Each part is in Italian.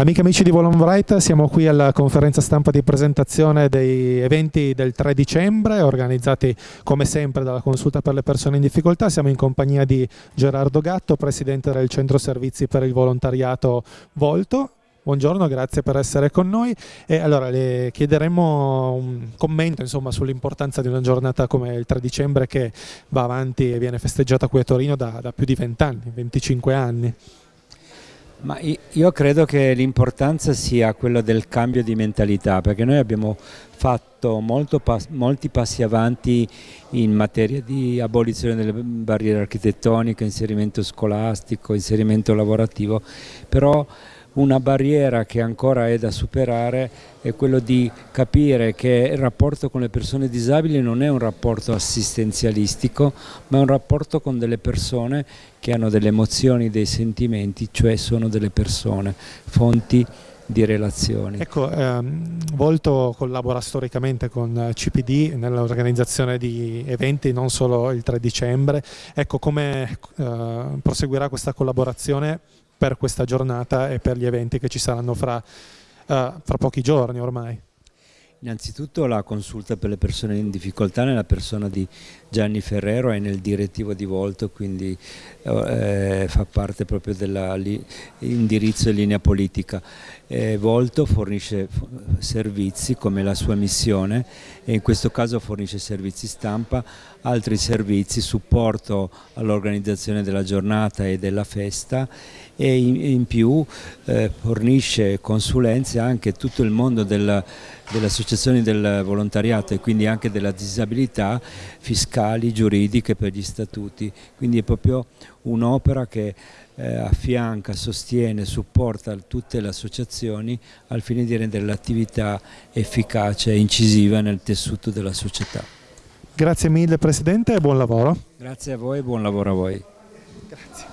Amiche e amici di Volonbright, siamo qui alla conferenza stampa di presentazione dei eventi del 3 dicembre organizzati come sempre dalla Consulta per le persone in difficoltà. Siamo in compagnia di Gerardo Gatto, presidente del Centro Servizi per il Volontariato Volto. Buongiorno, grazie per essere con noi e allora le chiederemo un commento sull'importanza di una giornata come il 3 dicembre che va avanti e viene festeggiata qui a Torino da, da più di 20 anni, 25 anni. Ma io credo che l'importanza sia quella del cambio di mentalità, perché noi abbiamo fatto pass molti passi avanti in materia di abolizione delle barriere architettoniche, inserimento scolastico, inserimento lavorativo, però una barriera che ancora è da superare è quello di capire che il rapporto con le persone disabili non è un rapporto assistenzialistico, ma è un rapporto con delle persone che hanno delle emozioni, dei sentimenti, cioè sono delle persone, fonti di relazioni. Ecco, ehm, Volto collabora storicamente con CPD nell'organizzazione di eventi, non solo il 3 dicembre. Ecco, come eh, proseguirà questa collaborazione per questa giornata e per gli eventi che ci saranno fra, uh, fra pochi giorni ormai. Innanzitutto la consulta per le persone in difficoltà nella persona di Gianni Ferrero è nel direttivo di Volto, quindi eh, fa parte proprio dell'indirizzo e linea politica. Eh, Volto fornisce servizi come la sua missione e in questo caso fornisce servizi stampa, altri servizi, supporto all'organizzazione della giornata e della festa e in, in più eh, fornisce consulenze anche a tutto il mondo del, delle associazioni del volontariato e quindi anche della disabilità fiscali, giuridiche per gli statuti, quindi è proprio un'opera che eh, affianca, sostiene, supporta tutte le associazioni al fine di rendere l'attività efficace e incisiva nel tessuto della società. Grazie mille Presidente e buon lavoro. Grazie a voi e buon lavoro a voi. Grazie.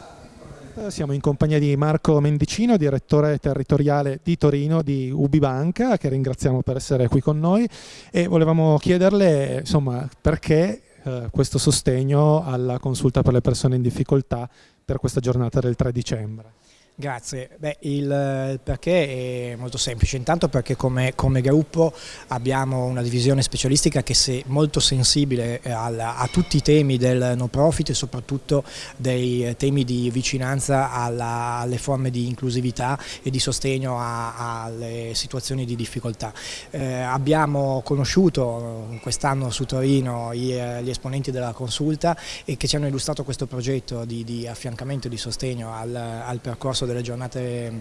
Eh, siamo in compagnia di Marco Mendicino, direttore territoriale di Torino di Ubibanca, che ringraziamo per essere qui con noi e volevamo chiederle insomma, perché eh, questo sostegno alla consulta per le persone in difficoltà per questa giornata del 3 dicembre. Grazie, Beh, il perché è molto semplice, intanto perché come, come gruppo abbiamo una divisione specialistica che è molto sensibile al, a tutti i temi del no profit e soprattutto dei temi di vicinanza alla, alle forme di inclusività e di sostegno a, alle situazioni di difficoltà. Eh, abbiamo conosciuto quest'anno su Torino gli, gli, esponenti della consulta e che ci hanno illustrato questo progetto di, di affiancamento e di sostegno al, al percorso delle giornate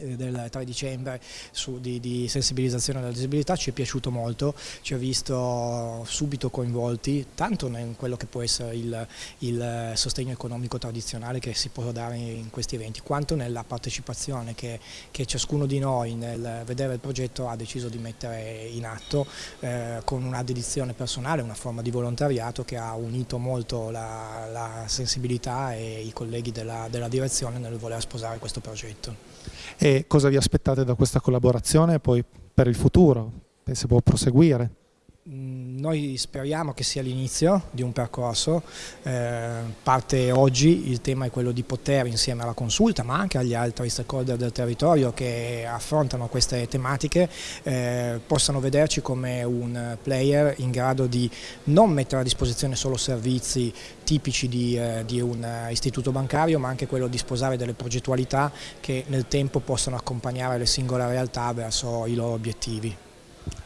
del 3 dicembre su, di, di, sensibilizzazione della disabilità ci è piaciuto molto, ci ha visto subito coinvolti tanto in quello che può essere il, il, sostegno economico tradizionale che si può dare in questi eventi, quanto nella partecipazione che, che ciascuno di noi nel vedere il progetto ha deciso di mettere in atto eh, con una dedizione personale, una forma di volontariato che ha unito molto la, la sensibilità e i colleghi della, della direzione nel voler sposare questo progetto. E cosa vi aspettate da questa collaborazione poi per il futuro? Se può proseguire? Mm, noi speriamo che sia l'inizio di un percorso, eh, parte oggi, il tema è quello di poter insieme alla consulta ma anche agli altri stakeholder del territorio che affrontano queste tematiche eh, possano vederci come un player in grado di non mettere a disposizione solo servizi tipici di, eh, di un istituto bancario ma anche quello di sposare delle progettualità che nel tempo possano accompagnare le singole realtà verso i loro obiettivi.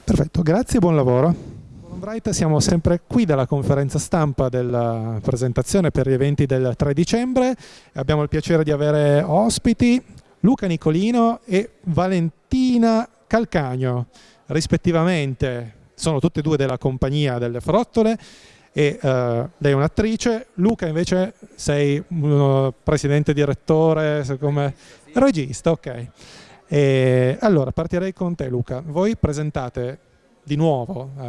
Perfetto, grazie e buon lavoro. Bright, siamo sempre qui dalla conferenza stampa della presentazione per gli eventi del 3 dicembre. Abbiamo il piacere di avere ospiti Luca Nicolino e Valentina Calcagno, rispettivamente. Sono tutte e due della compagnia delle Frottole e uh, lei è un'attrice, Luca invece sei un presidente direttore, come regista, ok. E allora partirei con te Luca, voi presentate di nuovo eh,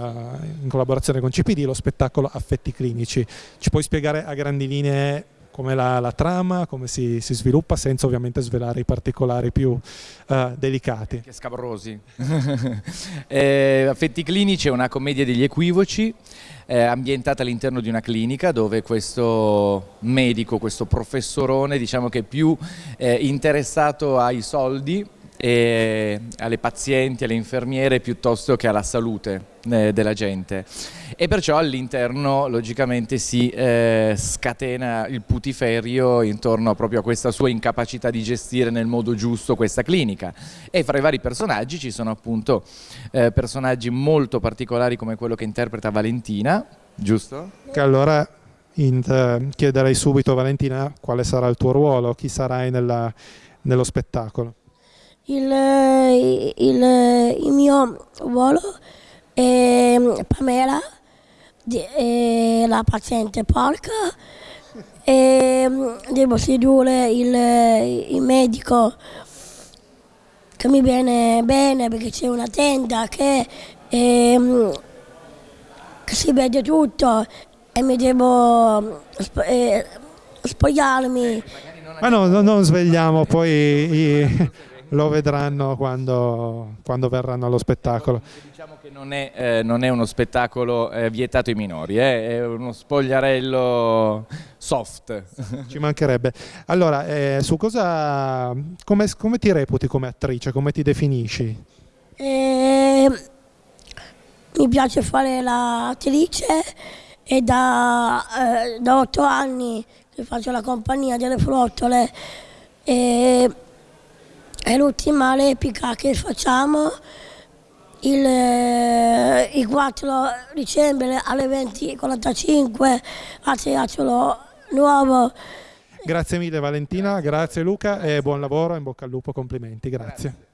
in collaborazione con CPD lo spettacolo Affetti Clinici, ci puoi spiegare a grandi linee come la, la trama, come si, si, sviluppa senza ovviamente svelare i particolari più uh, delicati. Che scabrosi. eh, Affetti clinici è una commedia degli equivoci eh, ambientata all'interno di una clinica dove questo medico, questo professorone diciamo che è più eh, interessato ai soldi alle pazienti, alle infermiere piuttosto che alla salute eh, della gente. E perciò all'interno logicamente si eh, scatena il putiferio intorno proprio a questa sua incapacità di gestire nel modo giusto questa clinica. E fra i vari personaggi ci sono appunto eh, personaggi molto particolari come quello che interpreta Valentina, giusto? Che allora chiederei subito a Valentina quale sarà il tuo ruolo, chi sarai nella, nello spettacolo il, il, il mio ruolo è Pamela, è la paziente porca e devo sedurre il, il medico che mi viene bene perché c'è una tenda che, è, che, si vede tutto e mi devo eh, spogliarmi. Ma no, non svegliamo poi i, lo vedranno quando, quando, verranno allo spettacolo. Diciamo che non è, eh, non è uno spettacolo eh, vietato ai minori, eh, è uno spogliarello soft. Ci mancherebbe. Allora, eh, su cosa, come, come, ti reputi come attrice, come ti definisci? Ehm, mi piace fare l'attrice e da, eh, da otto anni che faccio la compagnia delle flottole. E è l'ultima replica che facciamo il, eh, il 4 dicembre alle 20.45 a Teatro Nuovo. Grazie mille Valentina, grazie Luca e buon lavoro, in bocca al lupo, complimenti, grazie.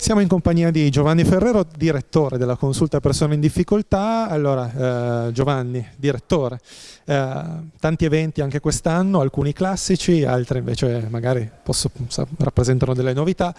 Siamo in compagnia di Giovanni Ferrero, direttore della consulta persone in difficoltà. Allora, eh, Giovanni, direttore, eh, tanti eventi anche quest'anno, alcuni classici, altri invece magari posso, rappresentano delle novità.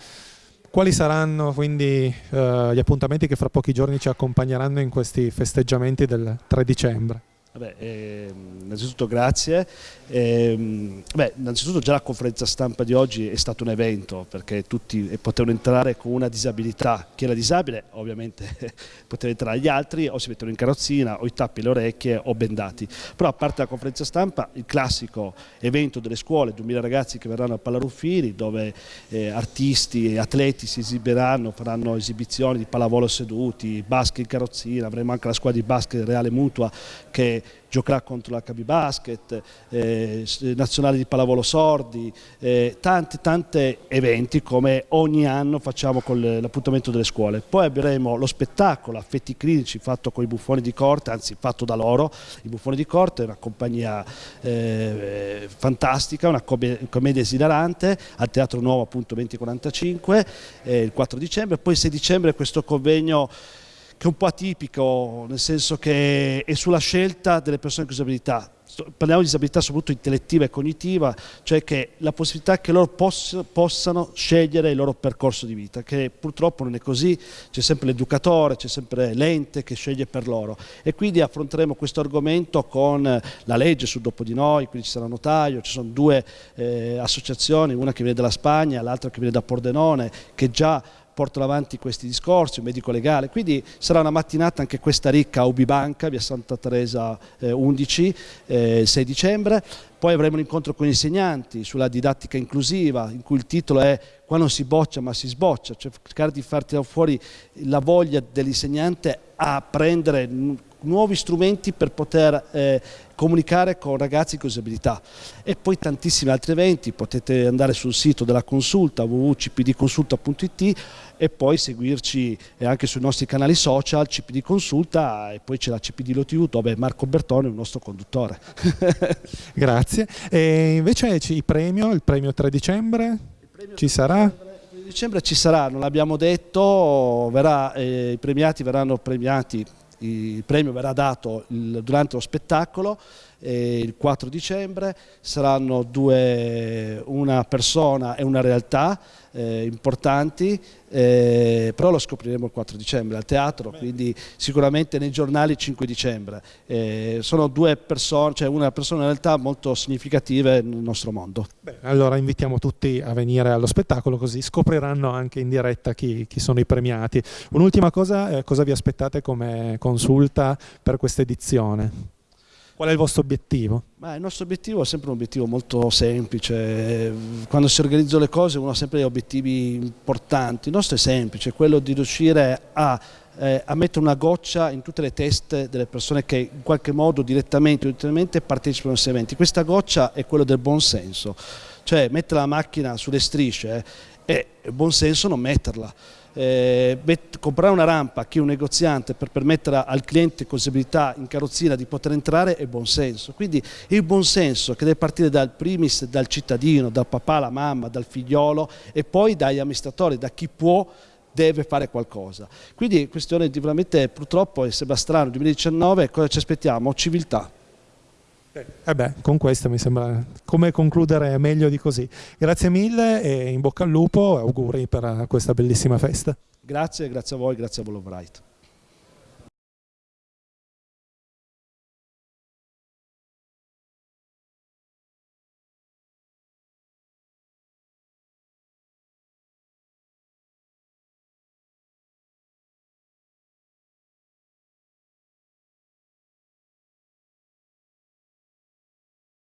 Quali saranno quindi eh, gli appuntamenti che fra pochi giorni ci accompagneranno in questi festeggiamenti del 3 dicembre? Vabbè, eh, innanzitutto grazie. Eh, beh, innanzitutto già la conferenza stampa di oggi è stato un evento perché tutti potevano entrare con una disabilità. Chi era disabile ovviamente poteva entrare, gli altri o si mettono in carrozzina o i tappi le orecchie o bendati. Però a parte la conferenza stampa, il classico evento delle scuole, 2000 ragazzi che verranno a Pallaruffini dove eh, artisti e atleti si esibiranno, faranno esibizioni di pallavolo seduti, basket in carrozzina, avremo anche la squadra di basket Reale Mutua che giocherà contro l'HB Basket, eh, nazionale di pallavolo sordi, eh, tanti, tanti eventi come ogni anno facciamo con l'appuntamento delle scuole. Poi avremo lo spettacolo Affetti Clinici fatto con i buffoni di corte, anzi fatto da loro, i buffoni di corte, una compagnia eh, fantastica, una commedia esilarante al Teatro Nuovo appunto 2045 eh, il 4 dicembre, poi il 6 dicembre questo convegno che è un po' atipico, nel senso che è sulla scelta delle persone con disabilità. Parliamo di disabilità soprattutto intellettiva e cognitiva, cioè che la possibilità che loro poss possano scegliere il loro percorso di vita, che purtroppo non è così, c'è sempre l'educatore, c'è sempre l'ente che sceglie per loro. E quindi affronteremo questo argomento con la legge sul dopo di noi, quindi ci sarà notaio, ci sono due eh, associazioni, una che viene dalla Spagna, l'altra che viene da Pordenone, che già portano avanti questi discorsi, un medico legale, quindi sarà una mattinata anche questa ricca a Ubibanca, via Santa Teresa eh, 11, eh, il 6 dicembre, poi avremo un incontro con gli insegnanti sulla didattica inclusiva, in cui il titolo è qua non si boccia ma si sboccia, cioè cercare di farti fuori la voglia dell'insegnante a prendere nuovi strumenti per poter eh, comunicare con ragazzi con disabilità e poi tantissimi altri eventi, potete andare sul sito della consulta www.cpdconsulta.it e poi seguirci anche sui nostri canali social, CPD Consulta e poi c'è la CPD LoTV dove Marco Bertone è il nostro conduttore. Grazie. E invece il premio, il premio 3 dicembre, premio ci sarà? 3 dicembre ci sarà, non l'abbiamo detto, verrà, eh, i premiati verranno premiati il premio verrà dato il, durante lo spettacolo eh, il 4 dicembre, saranno due, una persona e una realtà eh, importanti, eh, però lo scopriremo il 4 dicembre al teatro, quindi sicuramente nei giornali il 5 dicembre. Eh, sono due persone, cioè una persona in realtà molto significative nel nostro mondo. Beh, allora invitiamo tutti a venire allo spettacolo così scopriranno anche in diretta chi, chi sono i premiati. Un'ultima cosa, eh, cosa vi aspettate come consulta per questa edizione? Qual è il vostro obiettivo? Ma il nostro obiettivo è sempre un obiettivo molto semplice, quando si organizzano le cose uno ha sempre obiettivi importanti, il nostro è semplice, quello di riuscire a, eh, a mettere una goccia in tutte le teste delle persone che in qualche modo direttamente o indirettamente partecipano a questi eventi. Questa goccia è quello del buon senso, cioè mettere la macchina sulle strisce eh, buon senso non metterla eh, comprare una rampa è un negoziante per permettere al cliente con disabilità in carrozzina di poter entrare è buon senso. Quindi il buon senso che deve partire dal primis, dal cittadino, dal papà, la mamma, dal figliolo e poi dagli amministratori, da chi può deve fare qualcosa. Quindi è questione di veramente, purtroppo, sembra strano, 2019, cosa ci aspettiamo? Civiltà. Eh beh, con questo mi sembra come concludere meglio di così. Grazie mille e in bocca al lupo e auguri per questa bellissima festa. Grazie, grazie a voi, grazie a Volo Bright.